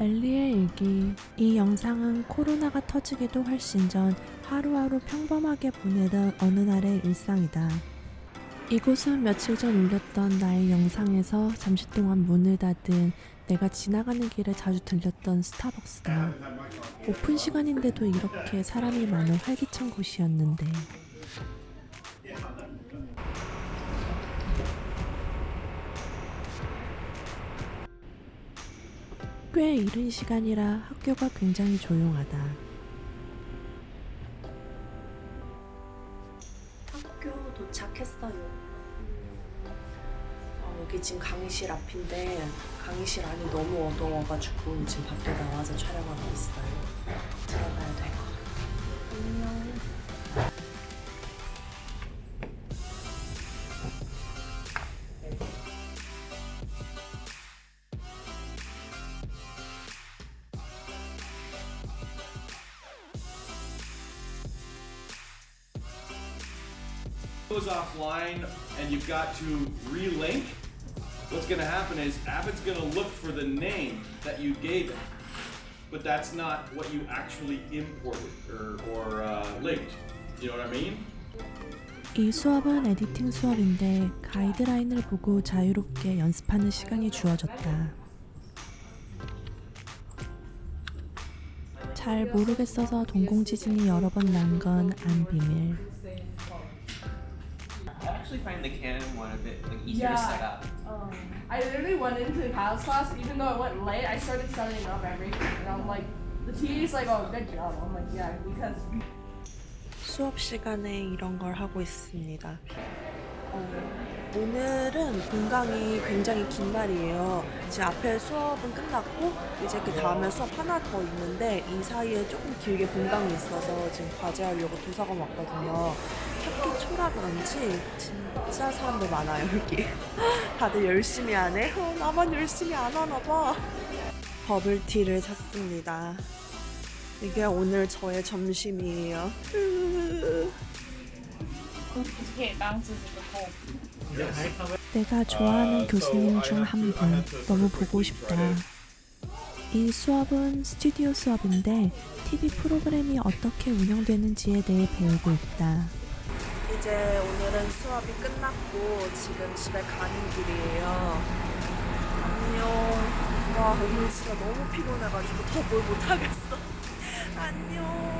엘리의 일기. 이 영상은 코로나가 터지기도 훨씬 전 하루하루 평범하게 보내던 어느 날의 일상이다. 이곳은 며칠 전 올렸던 나의 영상에서 잠시 동안 문을 닫은 내가 지나가는 길에 자주 들렸던 스타벅스다. 오픈 시간인데도 이렇게 사람이 많은 활기찬 곳이었는데. 꽤 이른 시간이라 학교가 굉장히 조용하다. 학교 도착했어요. 어, 여기 지금 강의실 앞인데 강의실 안이 너무 어두워가지고 지금 밖에 나와서 촬영하고 있어요. Goes offline and you've got to relink, what's going to happen is Avid's going to look for the name that you gave it. But that's not what you actually imported or, or uh, linked. You know what I mean? 이 수업은 에디팅 수업인데 가이드라인을 보고 자유롭게 연습하는 시간이 주어졌다. 잘 모르겠어서 동공지진이 여러 번 난 건 안 비밀. I actually find the Canon one a bit like easier to Yeah. set up. Um, I literally went into Kyle's class, even though I went late, I started setting up everything. And I'm like, the TA's like, oh, good job. I'm like, yeah, because 수업 시간에 이런 걸 하고 있습니다. 어, 오늘은 본강이 굉장히 긴 날이에요. 지금 앞에 수업은 끝났고 이제 그 다음에 수업 하나 더 있는데 이 사이에 조금 길게 본강이 있어서 지금 과제하려고 도서관 왔거든요. 학기 그런지 진짜 사람도 많아요 여기. 다들 열심히 하네. 어, 나만 열심히 안 하나봐. 버블티를 샀습니다. 이게 오늘 저의 점심이에요. 내가 좋아하는 교수님 중 한 분 너무 보고 싶다. 이 수업은 스튜디오 수업인데 TV 프로그램이 어떻게 운영되는지에 대해 배우고 있다. 이제 오늘은 수업이 끝났고 지금 집에 가는 길이에요. 안녕. 와 오늘 진짜 너무 피곤해가지고 더 뭘 못하겠어. 안녕.